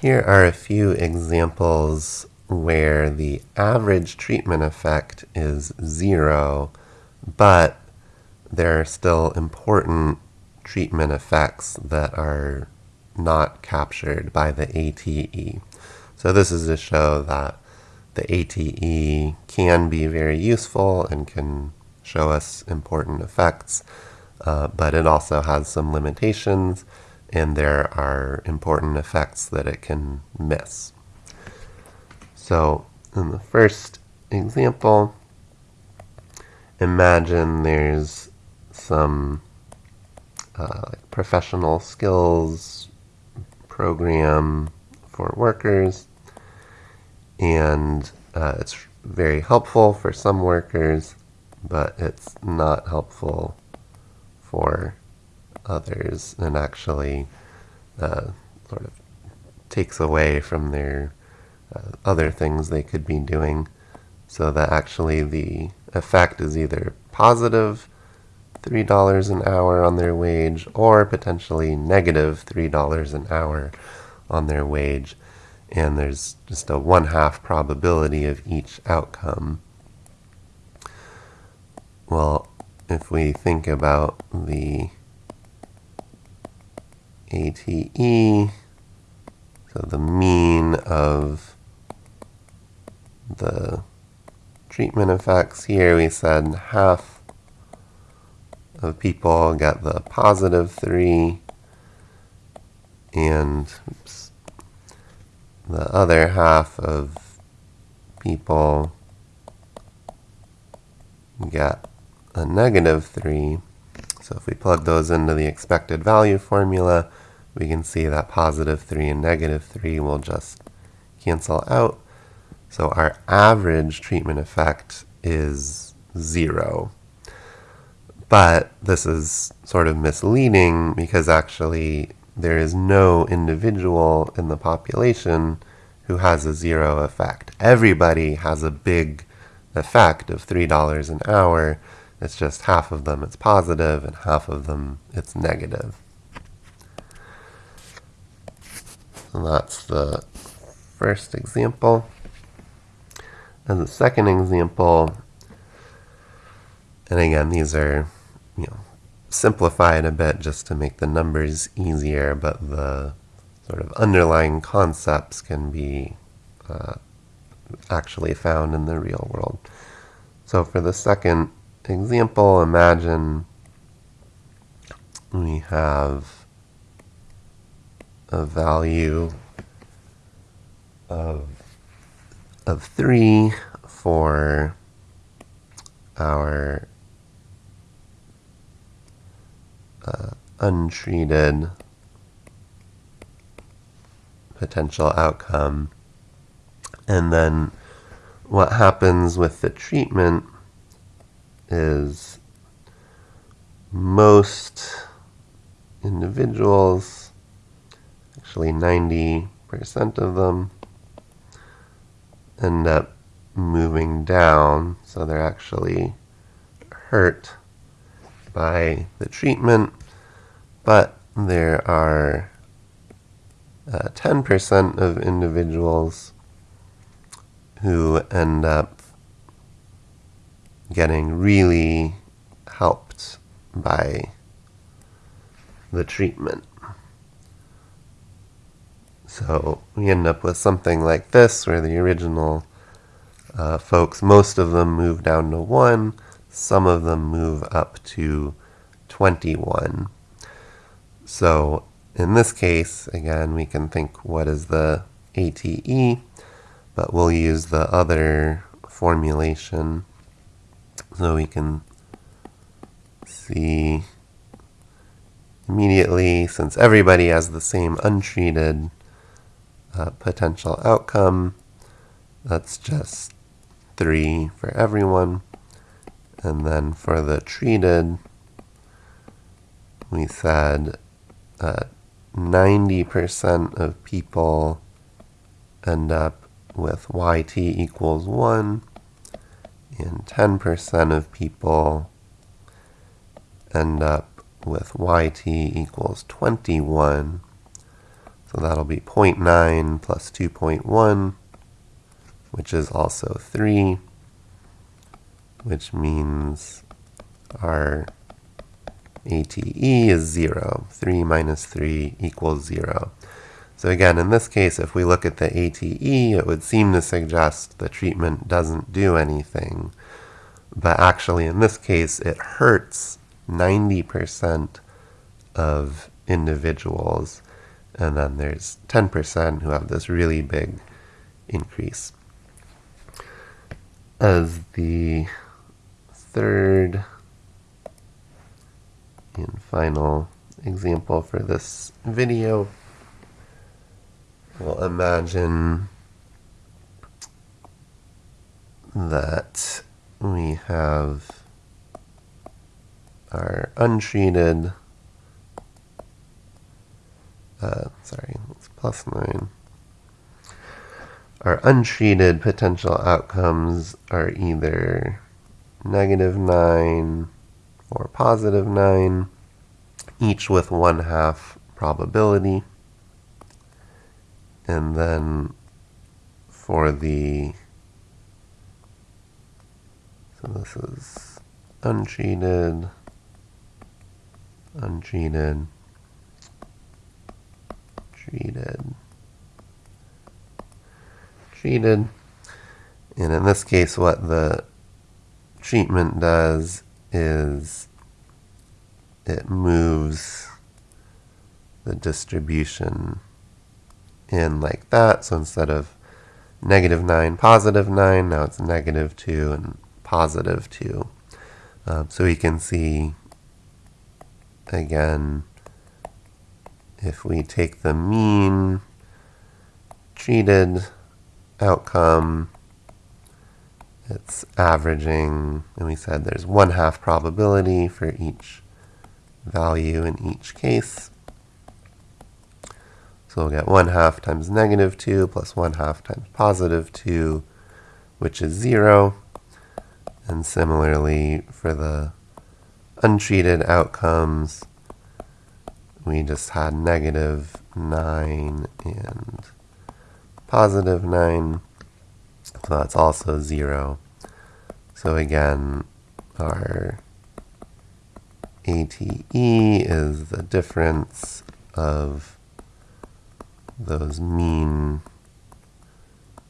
Here are a few examples where the average treatment effect is zero, but there are still important treatment effects that are not captured by the ATE. So this is to show that the ATE can be very useful and can show us important effects, uh, but it also has some limitations and there are important effects that it can miss. So in the first example, imagine there's some uh, professional skills program for workers and uh, it's very helpful for some workers but it's not helpful for others and actually uh, sort of takes away from their uh, other things they could be doing so that actually the effect is either positive $3 an hour on their wage or potentially negative $3 an hour on their wage and there's just a one half probability of each outcome. Well, if we think about the ATE, so the mean of the treatment effects here, we said half of people get the positive 3 and oops, the other half of people get a negative 3. So if we plug those into the expected value formula, we can see that positive 3 and negative 3 will just cancel out. So our average treatment effect is 0. But this is sort of misleading because actually there is no individual in the population who has a zero effect. Everybody has a big effect of $3 an hour. It's just half of them it's positive and half of them it's negative. And that's the first example. And the second example, and again, these are, you know, simplified a bit just to make the numbers easier, but the sort of underlying concepts can be uh, actually found in the real world. So for the second example, imagine we have a value of, of 3 for our uh, untreated potential outcome. And then what happens with the treatment is most individuals, actually 90% of them, end up moving down. So they're actually hurt by the treatment, but there are 10% uh, of individuals who end up getting really helped by the treatment. So we end up with something like this, where the original uh, folks, most of them move down to 1, some of them move up to 21. So in this case, again, we can think what is the ATE, but we'll use the other formulation so we can see immediately, since everybody has the same untreated uh, potential outcome, that's just 3 for everyone. And then for the treated, we said 90% uh, of people end up with yt equals 1, and 10% of people end up with yt equals 21. So that'll be 0.9 plus 2.1, which is also 3, which means our ATE is 0. 3 minus 3 equals 0. So again, in this case, if we look at the ATE, it would seem to suggest the treatment doesn't do anything. But actually, in this case, it hurts 90% of individuals. And then there's 10% who have this really big increase. As the third and final example for this video, We'll imagine that we have our untreated, uh, sorry, it's plus 9. Our untreated potential outcomes are either negative 9 or positive 9, each with one half probability. And then for the, so this is untreated, untreated, treated, treated. And in this case, what the treatment does is it moves the distribution in like that. So instead of negative 9, positive 9, now it's negative 2 and positive 2. Um, so we can see, again, if we take the mean treated outcome, it's averaging, and we said there's one half probability for each value in each case. So we'll get 1 half times negative 2 plus 1 half times positive 2, which is 0. And similarly, for the untreated outcomes, we just had negative 9 and positive 9. So that's also 0. So again, our ATE is the difference of those mean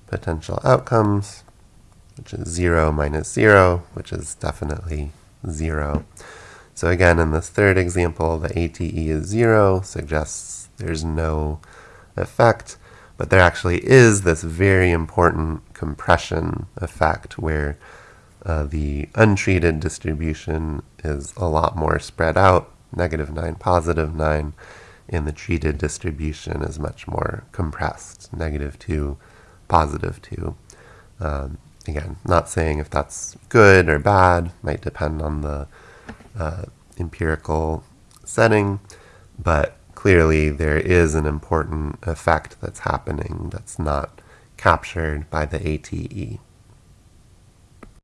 potential outcomes, which is 0 minus 0, which is definitely 0. So again, in this third example, the ATE is 0, suggests there's no effect, but there actually is this very important compression effect where uh, the untreated distribution is a lot more spread out, negative 9, positive 9, and the treated distribution is much more compressed, negative 2, positive 2. Um, again, not saying if that's good or bad, might depend on the uh, empirical setting, but clearly there is an important effect that's happening that's not captured by the ATE.